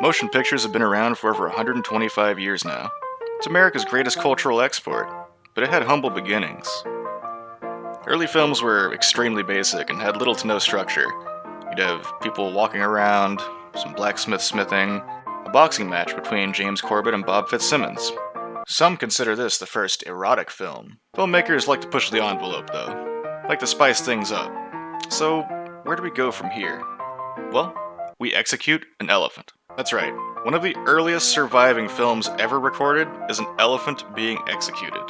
Motion pictures have been around for over 125 years now. It's America's greatest cultural export, but it had humble beginnings. Early films were extremely basic and had little to no structure. You'd have people walking around, some blacksmith smithing, a boxing match between James Corbett and Bob Fitzsimmons. Some consider this the first erotic film. Filmmakers like to push the envelope, though, like to spice things up. So, where do we go from here? Well, we execute an elephant. That's right. One of the earliest surviving films ever recorded is an elephant being executed.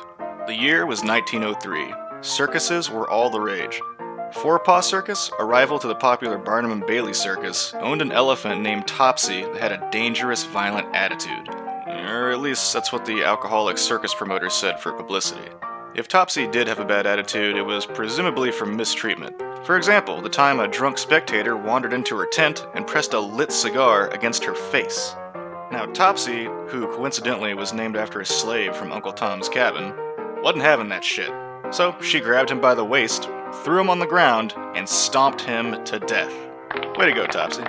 The year was 1903. Circuses were all the rage. Forepaugh Circus, a rival to the popular Barnum and Bailey Circus, owned an elephant named Topsy that had a dangerous, violent attitude. Or at least that's what the alcoholic circus promoter said for publicity. If Topsy did have a bad attitude, it was presumably from mistreatment. For example, the time a drunk spectator wandered into her tent and pressed a lit cigar against her face. Now, Topsy, who coincidentally was named after a slave from Uncle Tom's Cabin, wasn't having that shit. So she grabbed him by the waist, threw him on the ground, and stomped him to death. Way to go, Topsy.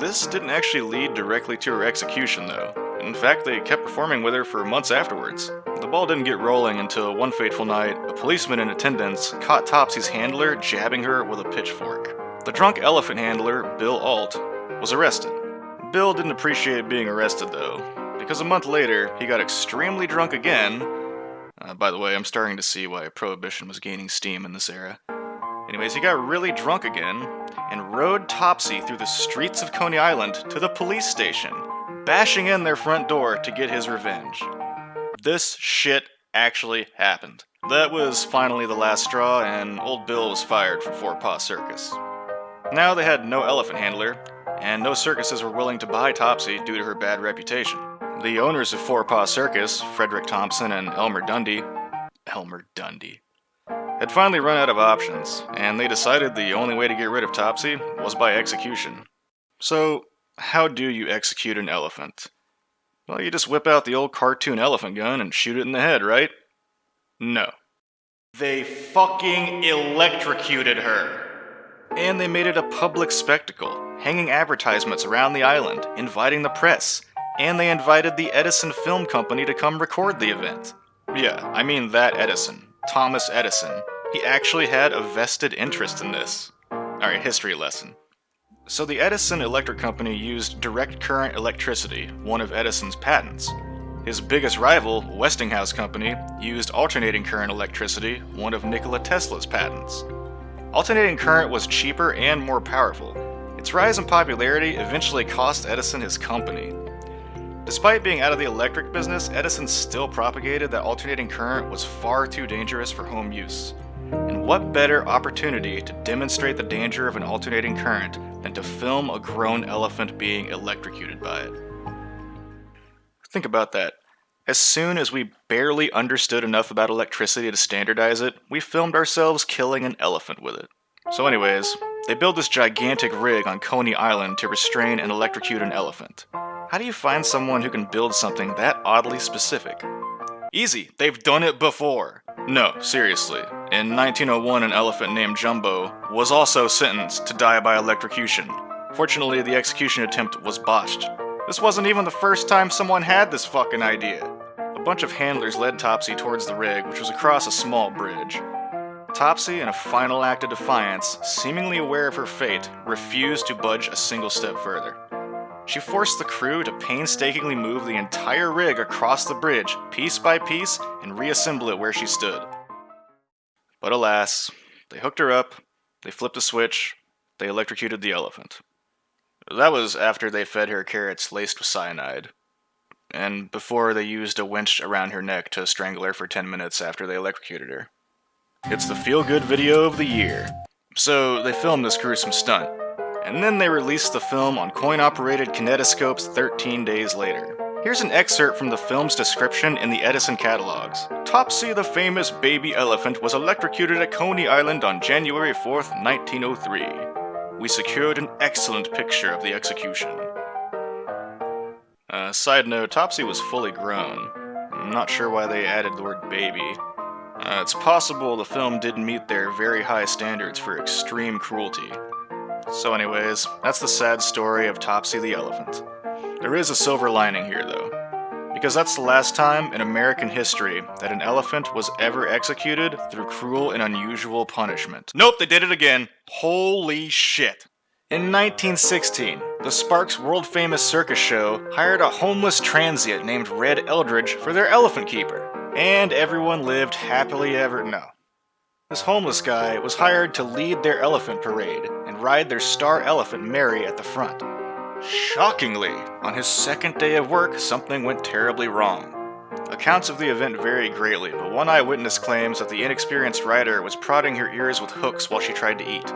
This didn't actually lead directly to her execution, though. In fact, they kept performing with her for months afterwards. The ball didn't get rolling until one fateful night, a policeman in attendance caught Topsy's handler jabbing her with a pitchfork. The drunk elephant handler, Bill Alt, was arrested. Bill didn't appreciate being arrested, though, because a month later, he got extremely drunk again uh, by the way, I'm starting to see why Prohibition was gaining steam in this era. Anyways, he got really drunk again and rode Topsy through the streets of Coney Island to the police station, bashing in their front door to get his revenge. This shit actually happened. That was finally the last straw, and Old Bill was fired from Forepaugh Circus. Now they had no elephant handler, and no circuses were willing to buy Topsy due to her bad reputation. The owners of Forepaugh Circus, Frederick Thompson and Elmer Dundy, Elmer Dundy, had finally run out of options, and they decided the only way to get rid of Topsy was by execution. So, how do you execute an elephant? Well, you just whip out the old cartoon elephant gun and shoot it in the head, right? No. They fucking electrocuted her. And they made it a public spectacle, hanging advertisements around the island, inviting the press, and they invited the Edison Film Company to come record the event. Yeah, I mean that Edison. Thomas Edison. He actually had a vested interest in this. Alright, history lesson. So the Edison Electric Company used direct current electricity, one of Edison's patents. His biggest rival, Westinghouse Company, used alternating current electricity, one of Nikola Tesla's patents. Alternating current was cheaper and more powerful. Its rise in popularity eventually cost Edison his company, Despite being out of the electric business, Edison still propagated that alternating current was far too dangerous for home use. And what better opportunity to demonstrate the danger of an alternating current than to film a grown elephant being electrocuted by it? Think about that. As soon as we barely understood enough about electricity to standardize it, we filmed ourselves killing an elephant with it. So anyways, they build this gigantic rig on Coney Island to restrain and electrocute an elephant. How do you find someone who can build something that oddly specific? Easy, they've done it before. No, seriously. In 1901, an elephant named Jumbo was also sentenced to die by electrocution. Fortunately, the execution attempt was botched. This wasn't even the first time someone had this fucking idea. A bunch of handlers led Topsy towards the rig, which was across a small bridge. Topsy, in a final act of defiance, seemingly aware of her fate, refused to budge a single step further. She forced the crew to painstakingly move the entire rig across the bridge, piece by piece, and reassemble it where she stood. But alas, they hooked her up, they flipped a switch, they electrocuted the elephant. That was after they fed her carrots laced with cyanide, and before they used a winch around her neck to strangle her for 10 minutes after they electrocuted her. It's the feel good video of the year. So they filmed this gruesome stunt, and then they released the film on coin-operated kinetoscopes 13 days later. Here's an excerpt from the film's description in the Edison catalogs. Topsy the famous baby elephant was electrocuted at Coney Island on January 4th, 1903. We secured an excellent picture of the execution. Uh, side note, Topsy was fully grown. I'm not sure why they added the word baby. Uh, it's possible the film didn't meet their very high standards for extreme cruelty. So anyways, that's the sad story of Topsy the elephant. There is a silver lining here, though. Because that's the last time in American history that an elephant was ever executed through cruel and unusual punishment. Nope, they did it again. Holy shit. In 1916, the Sparks world famous circus show hired a homeless transient named Red Eldridge for their elephant keeper. And everyone lived happily ever. No. This homeless guy was hired to lead their elephant parade and ride their star elephant Mary at the front. Shockingly, on his second day of work, something went terribly wrong. Accounts of the event vary greatly, but one eyewitness claims that the inexperienced rider was prodding her ears with hooks while she tried to eat.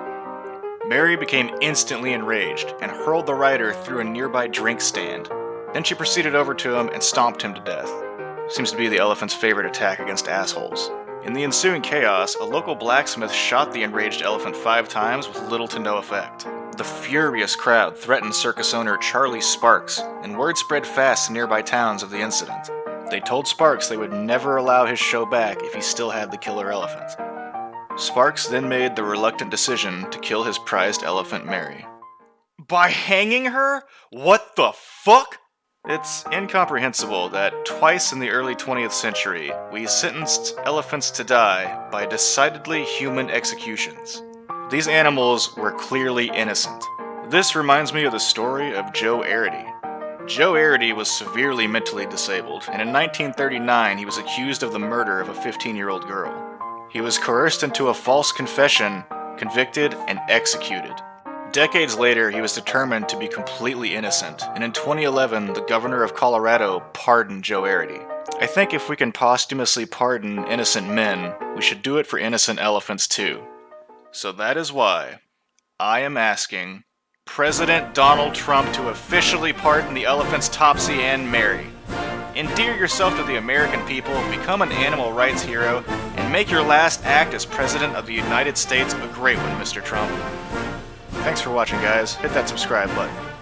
Mary became instantly enraged and hurled the rider through a nearby drink stand. Then she proceeded over to him and stomped him to death. Seems to be the elephant's favorite attack against assholes. In the ensuing chaos, a local blacksmith shot the enraged elephant five times with little to no effect. The furious crowd threatened circus owner Charlie Sparks, and word spread fast to nearby towns of the incident. They told Sparks they would never allow his show back if he still had the killer elephant. Sparks then made the reluctant decision to kill his prized elephant Mary. By hanging her? What the fuck? It's incomprehensible that twice in the early 20th century we sentenced elephants to die by decidedly human executions. These animals were clearly innocent. This reminds me of the story of Joe Arridy. Joe Arridy was severely mentally disabled, and in 1939 he was accused of the murder of a 15-year-old girl. He was coerced into a false confession, convicted, and executed. Decades later, he was determined to be completely innocent, and in 2011, the governor of Colorado pardoned Joe Arridy. I think if we can posthumously pardon innocent men, we should do it for innocent elephants too. So that is why I am asking President Donald Trump to officially pardon the elephants Topsy and Mary. Endear yourself to the American people, become an animal rights hero, and make your last act as President of the United States a great one, Mr. Trump. Thanks for watching, guys. Hit that subscribe button.